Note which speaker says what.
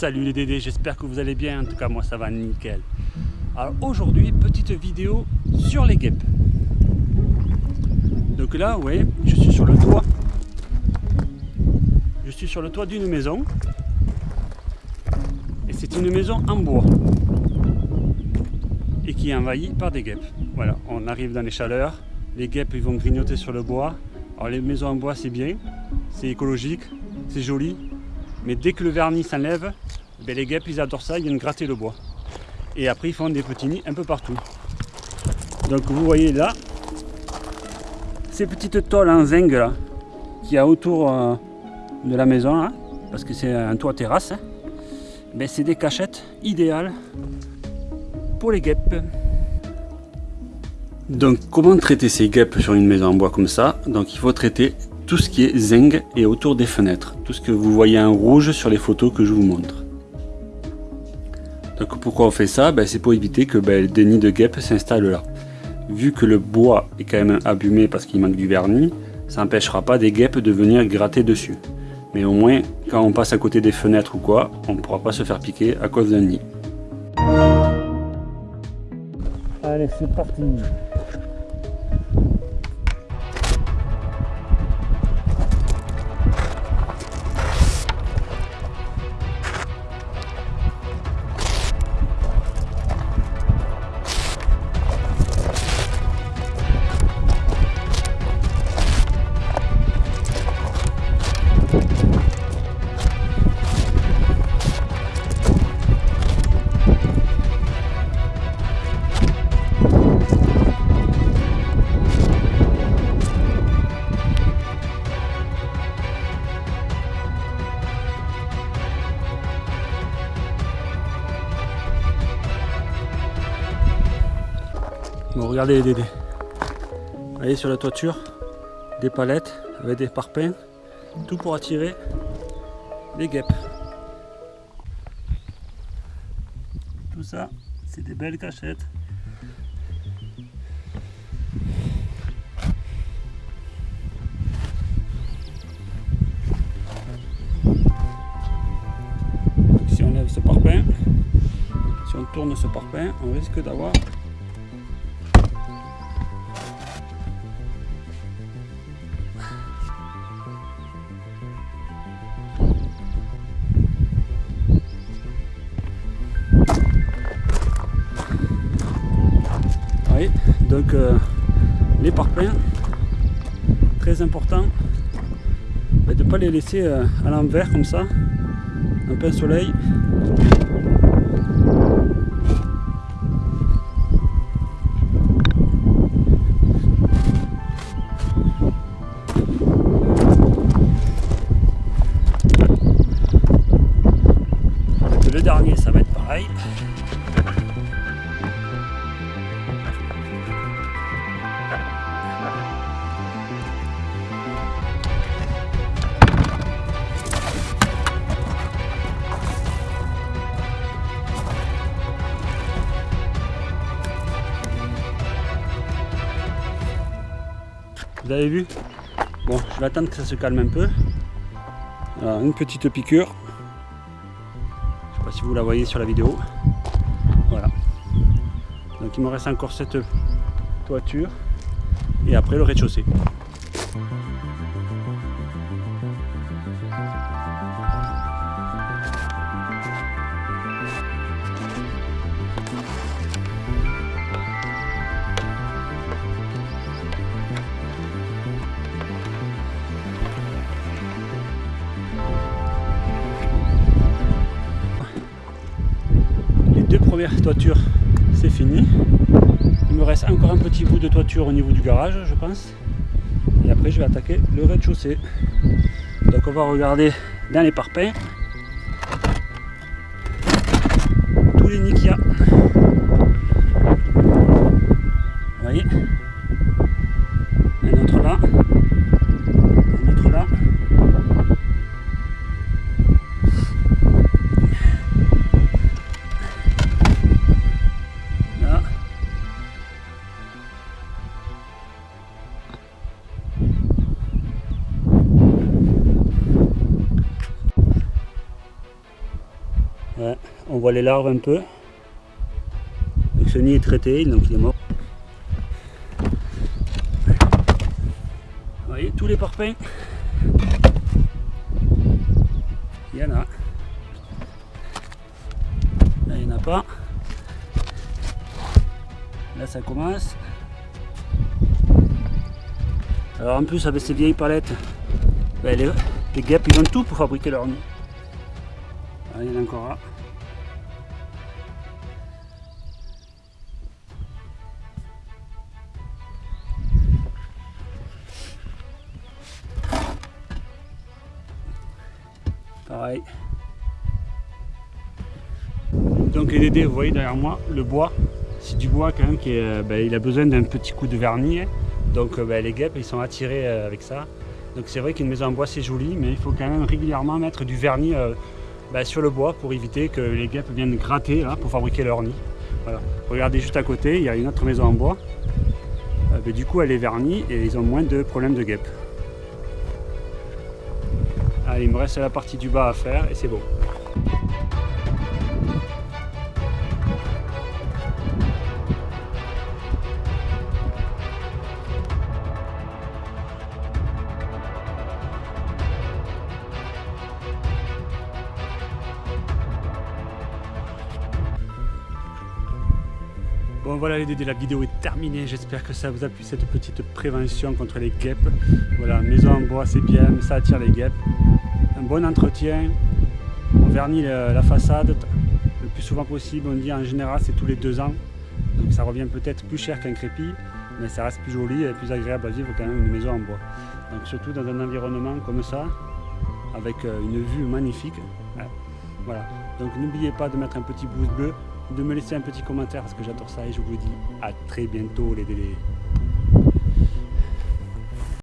Speaker 1: Salut les Dédés, j'espère que vous allez bien, en tout cas moi ça va nickel. Alors aujourd'hui, petite vidéo sur les guêpes. Donc là, vous voyez, je suis sur le toit. Je suis sur le toit d'une maison. Et c'est une maison en bois. Et qui est envahie par des guêpes. Voilà, on arrive dans les chaleurs. Les guêpes ils vont grignoter sur le bois. Alors les maisons en bois c'est bien, c'est écologique, c'est joli. Mais dès que le vernis s'enlève, ben les guêpes ils adorent ça, ils viennent gratter le bois. Et après ils font des petits nids un peu partout. Donc vous voyez là, ces petites tôles en zinc là, qu'il y a autour euh, de la maison, parce que c'est un toit terrasse, hein, ben c'est des cachettes idéales pour les guêpes. Donc comment traiter ces guêpes sur une maison en bois comme ça? Donc il faut traiter tout ce qui est zinc et autour des fenêtres. Tout ce que vous voyez en rouge sur les photos que je vous montre. Donc pourquoi on fait ça? Ben, C'est pour éviter que ben, des nids de guêpes s'installent là. Vu que le bois est quand même abîmé parce qu'il manque du vernis, ça n'empêchera pas des guêpes de venir gratter dessus. Mais au moins, quand on passe à côté des fenêtres ou quoi, on ne pourra pas se faire piquer à cause d'un nid. Allez, c'est parti regardez les dédés. Vous voyez sur la toiture, des palettes avec des parpaings, tout pour attirer les guêpes. Tout ça, c'est des belles cachettes. si on lève ce parpaing, si on tourne ce parpaing, on risque d'avoir donc euh, les parpaings très important. De ne pas les laisser euh, à l'envers comme ça. En plein soleil. Le dernier ça va être pareil Vous avez vu? Bon, je vais attendre que ça se calme un peu. Alors, une petite piqûre. Je sais pas si vous la voyez sur la vidéo. Voilà. Donc il me reste encore cette toiture. Et après le rez-de-chaussée. Toiture c'est fini. Il me reste encore un petit bout de toiture au niveau du garage je pense. Et après je vais attaquer le rez-de-chaussée. Donc on va regarder dans les parpaings. Tous les nids qu'il y a voit les larves un peu. Donc ce nid est traité, donc il est mort. Vous voyez tous les parpaings Il y en a. Là il n'y en a pas. Là ça commence. Alors en plus avec ces vieilles palettes, ben, les, les, guêpes ils ont tout pour fabriquer leur nid. Ah, il y en a encore là. Donc les dédés, vous voyez derrière moi, le bois, c'est du bois quand même qui est, ben, il a besoin d'un petit coup de vernis. Hein. Donc euh, ben, les guêpes, ils sont attirés euh, avec ça. Donc c'est vrai qu'une maison en bois c'est joli, mais il faut quand même régulièrement mettre du vernis euh, ben, sur le bois pour éviter que les guêpes viennent gratter là, pour fabriquer leur nid. Voilà. Regardez juste à côté, il y a une autre maison en bois. Ben, du coup elle est vernie et ils ont moins de problèmes de guêpes. Allez, il me reste la partie du bas à faire et c'est bon. Bon voilà les dédés, la vidéo est terminée, j'espère que ça vous a plu cette petite prévention contre les guêpes. Voilà, maison en bois c'est bien, mais ça attire les guêpes. Un bon entretien, on vernit la façade le plus souvent possible, on dit en général c'est tous les deux ans. Donc ça revient peut-être plus cher qu'un crépi, mais ça reste plus joli et plus agréable à vivre quand même une maison en bois. Donc surtout dans un environnement comme ça, avec euh, une vue magnifique. Voilà, donc n'oubliez pas de mettre un petit pouce bleu de me laisser un petit commentaire parce que j'adore ça et je vous dis à très bientôt les délais.